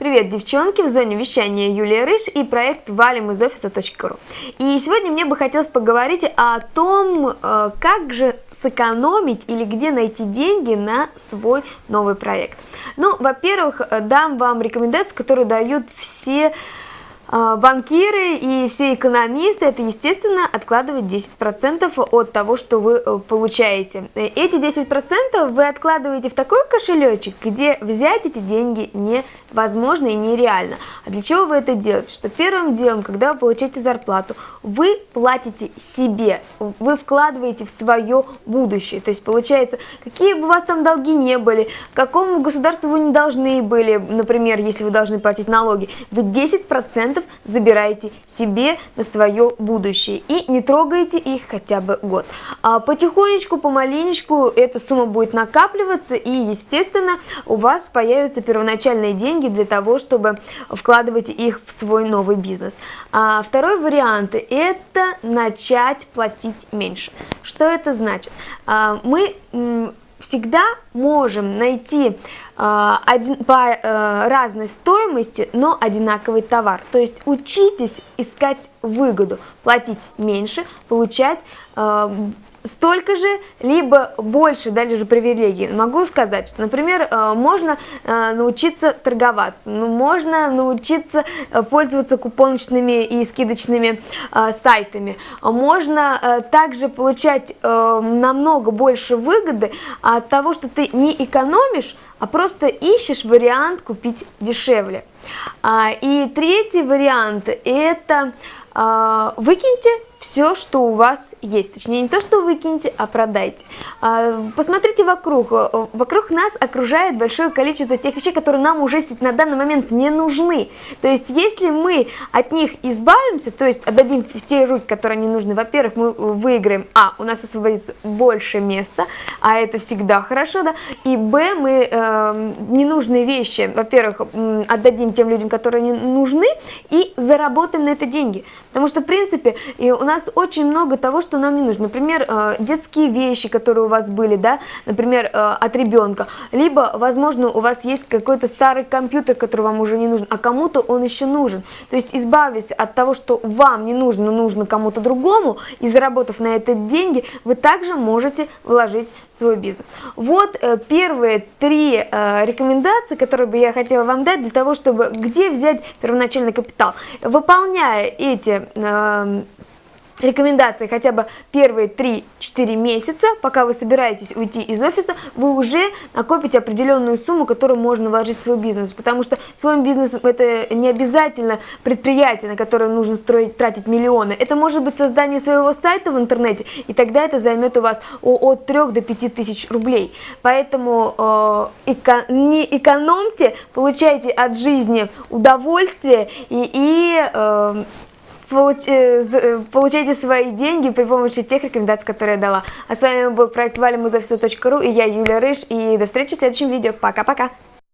Привет, девчонки! В зоне вещания Юлия Рыж и проект валим из офиса.ру. И сегодня мне бы хотелось поговорить о том, э, как же сэкономить или где найти деньги на свой новый проект. Ну, во-первых, э, дам вам рекомендации, которые дают все банкиры и все экономисты, это, естественно, откладывать 10% от того, что вы э, получаете. Эти 10% вы откладываете в такой кошелечек, где взять эти деньги невозможно и нереально. А для чего вы это делаете? Что первым делом, когда вы получаете зарплату, вы платите себе, вы вкладываете в свое будущее. То есть, получается, какие бы у вас там долги не были, какому государству вы не должны были, например, если вы должны платить налоги, вы 10% забирайте себе на свое будущее и не трогайте их хотя бы год. А потихонечку, помаленечку эта сумма будет накапливаться и, естественно, у вас появятся первоначальные деньги для того, чтобы вкладывать их в свой новый бизнес. А второй вариант – это начать платить меньше. Что это значит? А, мы всегда можем найти э, один, по э, разной стоимости, но одинаковый товар. То есть учитесь искать выгоду, платить меньше, получать э, столько же, либо больше, дальше же привилегий. Могу сказать, что, например, э, можно э, научиться торговаться, ну, можно научиться э, пользоваться купоночными и скидочными сайтами, можно также получать намного больше выгоды от того, что ты не экономишь, а просто ищешь вариант купить дешевле. А, и третий вариант – это выкиньте все, что у вас есть. Точнее, не то, что выкинете, а продайте. А, посмотрите вокруг. Вокруг нас окружает большое количество тех вещей, которые нам уже на данный момент не нужны. То есть, если мы от них избавимся, то есть отдадим в те руки, которые не нужны, во-первых, мы выиграем, а, у нас освободится больше места, а это всегда хорошо, да, и, б, мы э, ненужные вещи, во-первых, отдадим тем людям, которые не нужны, и заработаем на это деньги. Потому что, в принципе, у нас очень много того, что нам не нужно. Например, э, детские вещи, которые у вас были, да, например, э, от ребенка. Либо, возможно, у вас есть какой-то старый компьютер, который вам уже не нужен, а кому-то он еще нужен. То есть, избавясь от того, что вам не нужно, но нужно кому-то другому, и заработав на это деньги, вы также можете вложить в свой бизнес. Вот э, первые три рекомендации, которые бы я хотела вам дать для того, чтобы где взять первоначальный капитал. Выполняя эти рекомендации хотя бы первые 3-4 месяца, пока вы собираетесь уйти из офиса, вы уже накопите определенную сумму, которую можно вложить в свой бизнес, потому что свой бизнес это не обязательно предприятие, на которое нужно строить, тратить миллионы, это может быть создание своего сайта в интернете, и тогда это займет у вас от 3 до 5 тысяч рублей, поэтому э, эко, не экономьте, получайте от жизни удовольствие и, и э, получайте свои деньги при помощи тех рекомендаций, которые я дала. А с вами был проект валимузофису.ру и я, Юлия Рыж, и до встречи в следующем видео. Пока-пока!